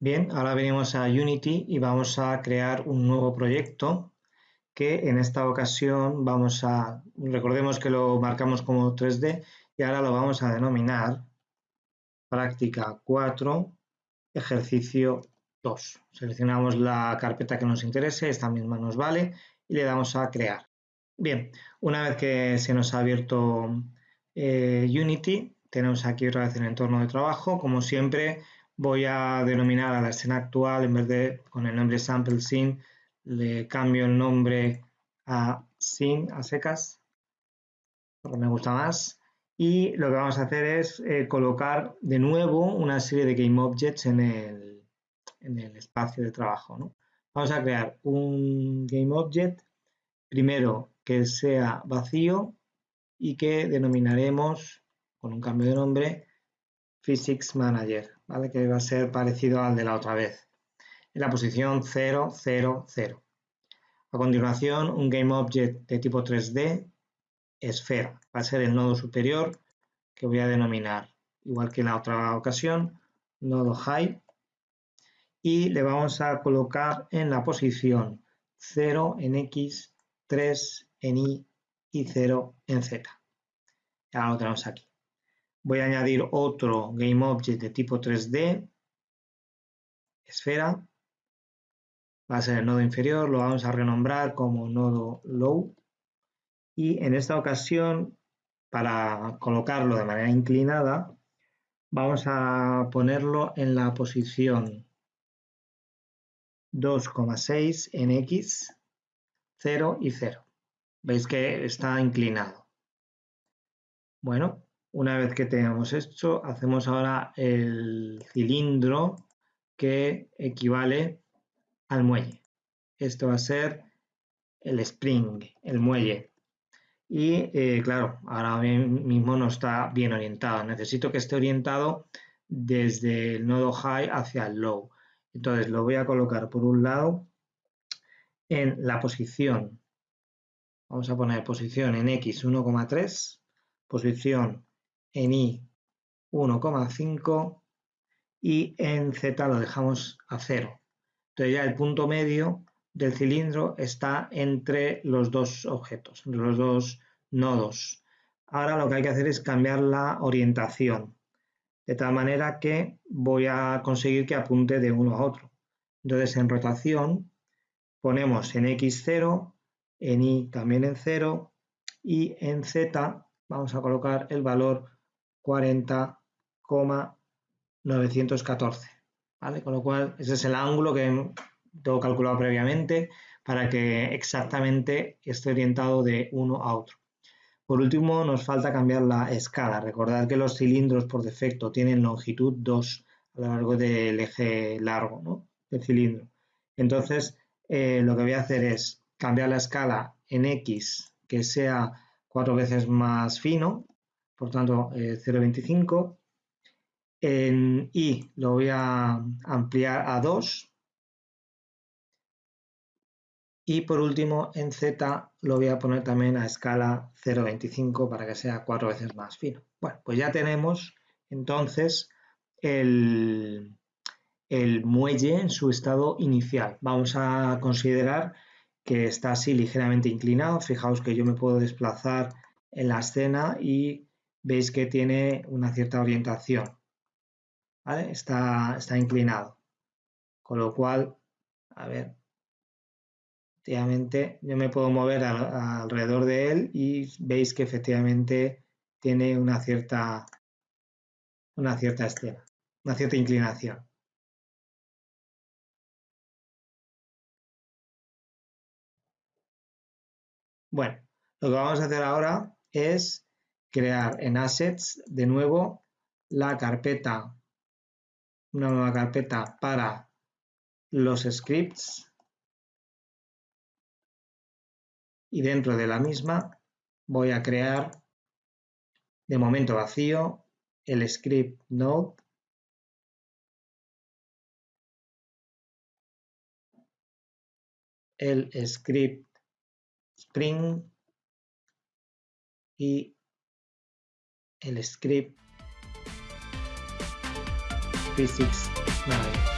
Bien, ahora venimos a Unity y vamos a crear un nuevo proyecto que en esta ocasión vamos a, recordemos que lo marcamos como 3D y ahora lo vamos a denominar práctica 4, ejercicio 2. Seleccionamos la carpeta que nos interese, esta misma nos vale y le damos a crear. Bien, una vez que se nos ha abierto eh, Unity, tenemos aquí otra vez el entorno de trabajo, como siempre voy a denominar a la escena actual, en vez de con el nombre sample scene, le cambio el nombre a scene, a secas, porque me gusta más. Y lo que vamos a hacer es eh, colocar de nuevo una serie de game objects en el, en el espacio de trabajo. Vamos a crear un game object, primero que sea vacío y que denominaremos con un cambio de nombre Physics Manager. Que va a ser parecido al de la otra vez. En la posición 0, 0, 0. A continuación, un GameObject de tipo 3D, esfera. Va a ser el nodo superior que voy a denominar, igual que en la otra ocasión, nodo high. Y le vamos a colocar en la posición 0 en X, 3 en Y y 0 en Z. Ya lo tenemos aquí. Voy a añadir otro GameObject de tipo 3D, esfera, va a ser el nodo inferior, lo vamos a renombrar como nodo low y en esta ocasión para colocarlo de manera inclinada vamos a ponerlo en la posición 2,6 en X, 0 y 0. Veis que está inclinado. Bueno, una vez que tenemos esto, hacemos ahora el cilindro que equivale al muelle. Esto va a ser el spring, el muelle. Y eh, claro, ahora mismo no está bien orientado. Necesito que esté orientado desde el nodo high hacia el low. Entonces lo voy a colocar por un lado en la posición. Vamos a poner posición en X 1,3, posición en Y 1,5 y en Z lo dejamos a 0. Entonces ya el punto medio del cilindro está entre los dos objetos, entre los dos nodos. Ahora lo que hay que hacer es cambiar la orientación, de tal manera que voy a conseguir que apunte de uno a otro. Entonces en rotación ponemos en X 0, en Y también en 0 y en Z vamos a colocar el valor 40,914. ¿vale? Con lo cual, ese es el ángulo que tengo calculado previamente para que exactamente esté orientado de uno a otro. Por último, nos falta cambiar la escala. Recordad que los cilindros por defecto tienen longitud 2 a lo largo del eje largo del cilindro. Entonces, eh, lo que voy a hacer es cambiar la escala en X que sea cuatro veces más fino, por tanto 0,25. Eh, en Y lo voy a ampliar a 2. Y por último en Z lo voy a poner también a escala 0,25 para que sea cuatro veces más fino. Bueno, pues ya tenemos entonces el, el muelle en su estado inicial. Vamos a considerar que está así ligeramente inclinado. Fijaos que yo me puedo desplazar en la escena y veis que tiene una cierta orientación. Está, está inclinado. Con lo cual, a ver, efectivamente yo me puedo mover alrededor de él y veis que efectivamente tiene una cierta, una cierta escena, una cierta inclinación. Bueno, lo que vamos a hacer ahora es crear en Assets de nuevo la carpeta, una nueva carpeta para los scripts. Y dentro de la misma voy a crear de momento vacío el script node. El script spring y el script physics 9.